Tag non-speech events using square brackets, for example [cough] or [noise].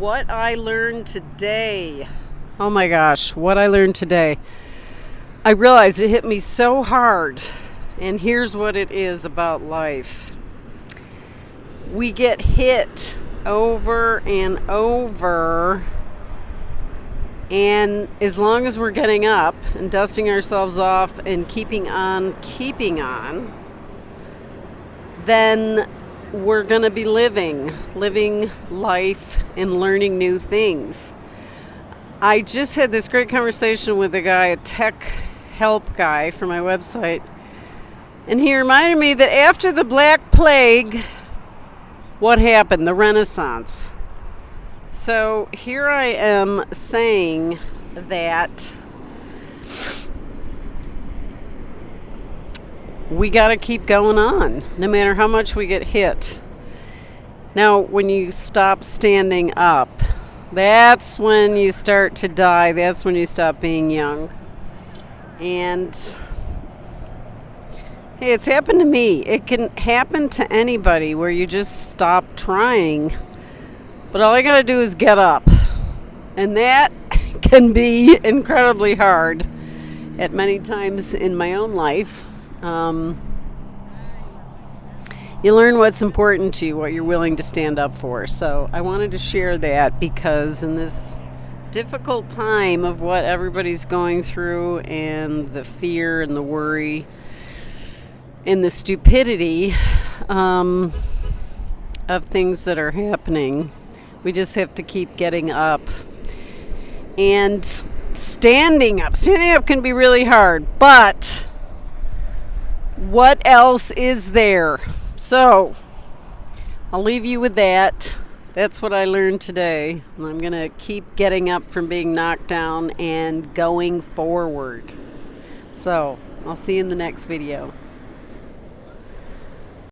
what I learned today. Oh my gosh, what I learned today. I realized it hit me so hard. And here's what it is about life we get hit over and over. And as long as we're getting up and dusting ourselves off and keeping on, keeping on, then we're going to be living, living life and learning new things. I just had this great conversation with a guy, a tech help guy for my website, and he reminded me that after the Black Plague, what happened? The Renaissance. So here I am saying that we got to keep going on no matter how much we get hit. Now, when you stop standing up, that's when you start to die. That's when you stop being young. And hey, it's happened to me. It can happen to anybody where you just stop trying. But all I got to do is get up. And that [laughs] can be incredibly hard at many times in my own life. Um, you learn what's important to you, what you're willing to stand up for. So I wanted to share that because in this difficult time of what everybody's going through and the fear and the worry and the stupidity um, of things that are happening, we just have to keep getting up. And standing up, standing up can be really hard, but what else is there? So, I'll leave you with that. That's what I learned today. I'm going to keep getting up from being knocked down and going forward. So, I'll see you in the next video.